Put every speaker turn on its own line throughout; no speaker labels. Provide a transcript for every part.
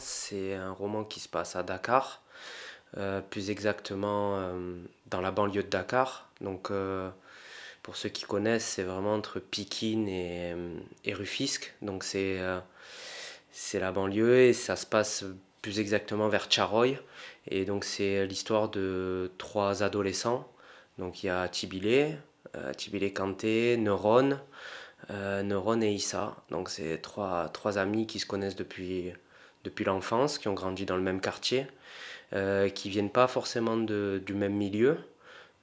c'est un roman qui se passe à Dakar, euh, plus exactement euh, dans la banlieue de Dakar. Donc, euh, pour ceux qui connaissent, c'est vraiment entre Pikine et, et Rufisque. Donc, c'est la banlieue et ça se passe plus exactement vers Charoy. Et donc, c'est l'histoire de trois adolescents. Donc, il y a Tibilé, Tibilé Kanté, Neuron, Neuron et Issa. Donc, c'est trois, trois amis qui se connaissent depuis depuis l'enfance, qui ont grandi dans le même quartier, euh, qui viennent pas forcément du même milieu.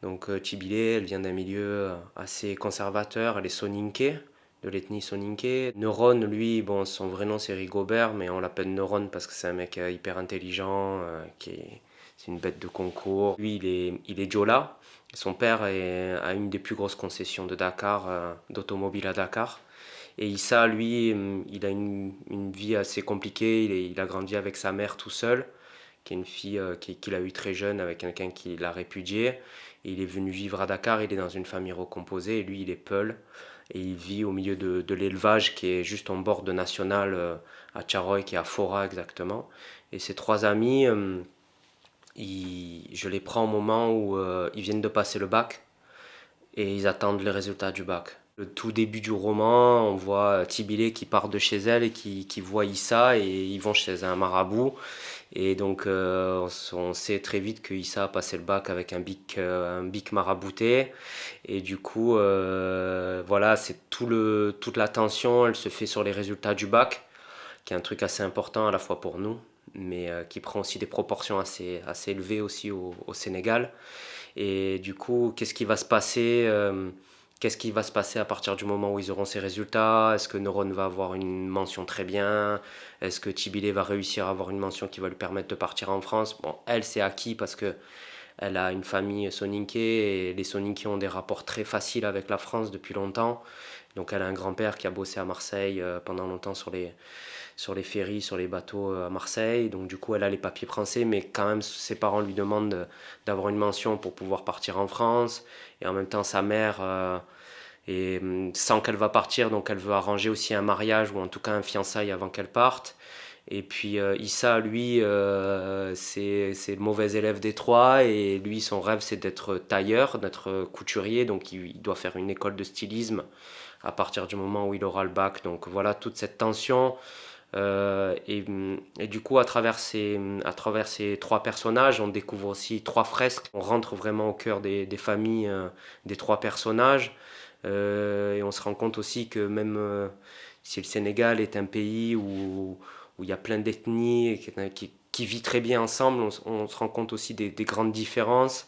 Donc euh, Tibilé, elle vient d'un milieu assez conservateur, elle est soninké, de l'ethnie soninké. Neuron, lui, bon, son vrai nom c'est Rigobert, mais on l'appelle Neuron parce que c'est un mec euh, hyper intelligent, qui est, c'est une bête de concours. Lui, il est, il est Djola. Son père a une des plus grosses concessions de Dakar, d'automobile à Dakar. Et Issa, lui, hum, il a une, vie assez compliquée. Il, a grandi avec sa mère tout seul, qui est une fille euh, qu'il a eue très jeune avec quelqu'un qui l'a répudié. Il est venu vivre à Dakar. Il est dans une famille recomposée. Et lui, il est Peul. Et il vit au milieu de, l'élevage qui est juste en bord de National euh, à Charoy, qui est à Fora exactement. Et ses trois amis, ils, je les prends au moment où euh, ils viennent de passer le bac et ils attendent les résultats du bac. Le tout début du roman, on voit Tibilé qui part de chez elle et qui, qui voit Issa et ils vont chez un marabout. Et donc euh, on sait très vite que Issa a passé le bac avec un bic, euh, un bic marabouté. Et du coup, euh, voilà, c'est tout le, toute l'attention, elle se fait sur les résultats du bac, qui est un truc assez important à la fois pour nous, mais euh, qui prend aussi des proportions assez, assez élevées aussi au, au Sénégal. Et du coup, qu'est-ce qui va se passer euh, Qu'est-ce qui va se passer à partir du moment où ils auront ces résultats? Est-ce que Neuron va avoir une mention très bien? Est-ce que Tibilé va réussir à avoir une mention qui va lui permettre de partir en France? Elle, c'est acquis parce que elle a une famille soninké et les soninké ont des rapports très faciles avec la France depuis longtemps. Donc elle a un grand-père qui a bossé à Marseille euh, pendant longtemps sur les, sur ferries, sur les bateaux euh, à Marseille. Donc du coup, elle a les papiers français, mais quand même, ses parents lui demandent d'avoir une mention pour pouvoir partir en France. Et en même temps, sa mère, euh, et hum, sans qu'elle va partir, donc elle veut arranger aussi un mariage ou en tout cas un fiançailles avant qu'elle parte. Et puis euh, Issa, lui, euh, c'est le mauvais élève des trois et lui, son rêve, c'est d'être tailleur, d'être couturier. Donc il, doit faire une école de stylisme à partir du moment où il aura le bac. Donc voilà, toute cette tension. Euh, et, et, du coup, à travers, ces, à travers ces trois personnages, on découvre aussi trois fresques. On rentre vraiment au cœur des, des familles euh, des trois personnages. Et on se rend compte aussi que même si le Sénégal est un pays où, où il y a plein d'ethnies qui, qui, vit très bien ensemble, on, se rend compte aussi des, des grandes différences.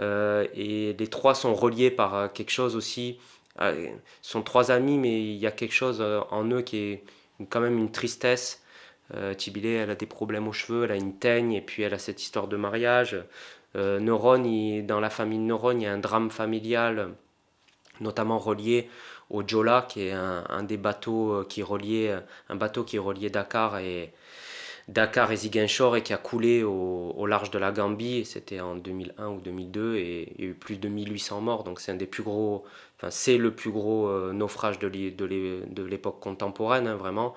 Euh, et les trois sont reliés par quelque chose aussi. Ils sont trois amis, mais il y a quelque chose en eux qui est quand même une tristesse. Euh, elle a des problèmes aux cheveux, elle a une teigne, et puis elle a cette histoire de mariage. Euh, dans la famille de Neuron, il y a un drame familial, notamment relié au Jola, qui est un, des bateaux euh, qui reliait, un bateau qui reliait Dakar et, Dakar et Ziguinchor et qui a coulé au, large de la Gambie. C'était en 2001 ou 2002 et il y a eu plus de 1800 morts. Donc c'est un des plus gros, enfin c'est le plus gros euh, naufrage de l'époque contemporaine hein, vraiment.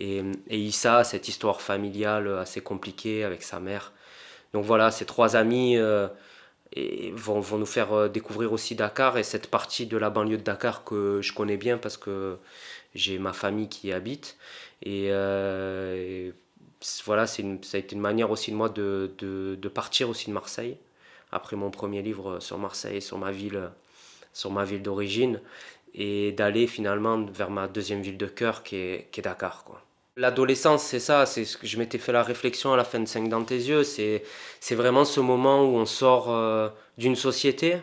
Et, et Issa, cette histoire familiale assez compliquée avec sa mère. Donc voilà, ces trois amis euh, et vont, vont nous faire euh, découvrir aussi Dakar et cette partie de la banlieue de Dakar que je connais bien parce que j'ai ma famille qui y habite. Et, euh, voilà, une, ça a été une manière aussi de moi de, de, de, partir aussi de Marseille, après mon premier livre sur Marseille, sur ma ville, sur ma ville d'origine, et d'aller finalement vers ma deuxième ville de cœur qui est, qui est Dakar. Quoi. L'adolescence, c'est ça, c'est ce que je m'étais fait la réflexion à la fin de 5 dans tes yeux, c'est vraiment ce moment où on sort euh, d'une société,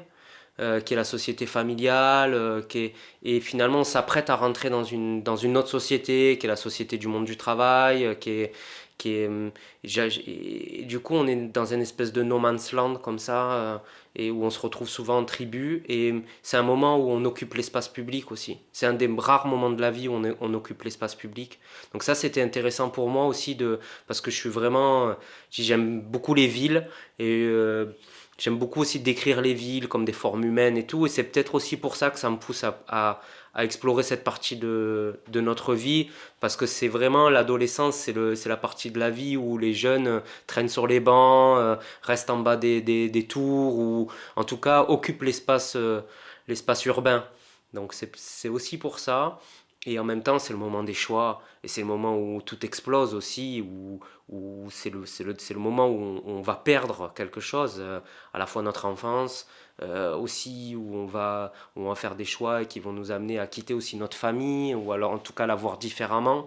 euh, qui est la société familiale, euh, qui est, et finalement on s'apprête à rentrer dans une, dans une autre société, qui est la société du monde du travail, euh, qui est, qui est, et du coup on est dans une espèce de no man's land comme ça, euh, et où on se retrouve souvent en tribu, et c'est un moment où on occupe l'espace public aussi. C'est un des rares moments de la vie où on, on occupe l'espace public. Donc ça c'était intéressant pour moi aussi, de, parce que je suis vraiment, j'aime beaucoup les villes, et... Euh, J'aime beaucoup aussi décrire les villes comme des formes humaines et tout, et c'est peut-être aussi pour ça que ça me pousse à, explorer cette partie de, notre vie, parce que c'est vraiment l'adolescence, c'est la partie de la vie où les jeunes euh, traînent sur les bancs, euh, restent en bas des, tours, ou en tout cas occupent l'espace euh, urbain. Donc c'est aussi pour ça. Et en même temps, c'est le moment des choix, et c'est le moment où tout explose aussi, où, où c'est le, le, le moment où on, on va perdre quelque chose, euh, à la fois notre enfance, euh, aussi où on va, où on va faire des choix qui vont nous amener à quitter aussi notre famille, ou alors en tout cas la voir différemment.